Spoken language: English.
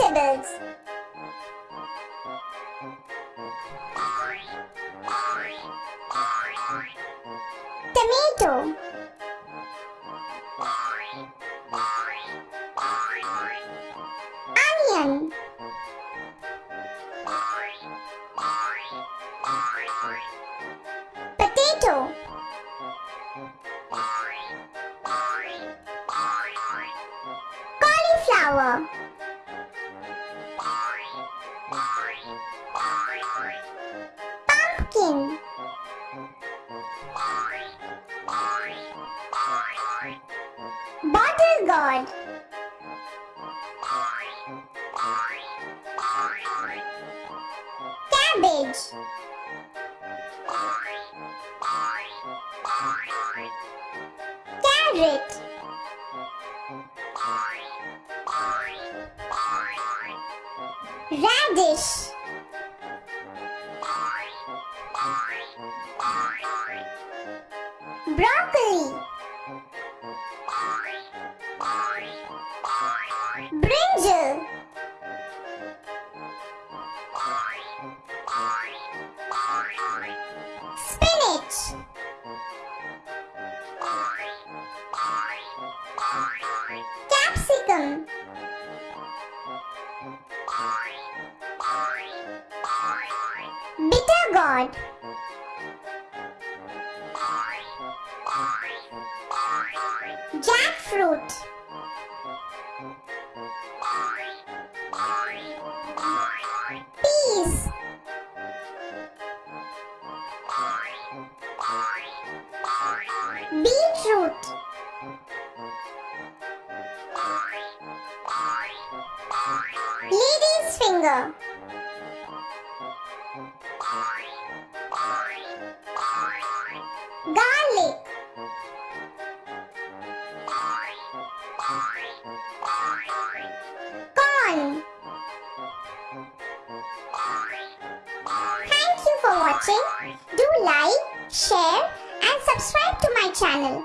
Vegetables. Tomato. Bottle gourd. Cabbage. Carrot. Radish. Broccoli. Brinjal. Spinach. Capsicum. Bitter gourd. Jackfruit. Beetroot. Lady's finger. Garlic. watching. Do like, share and subscribe to my channel.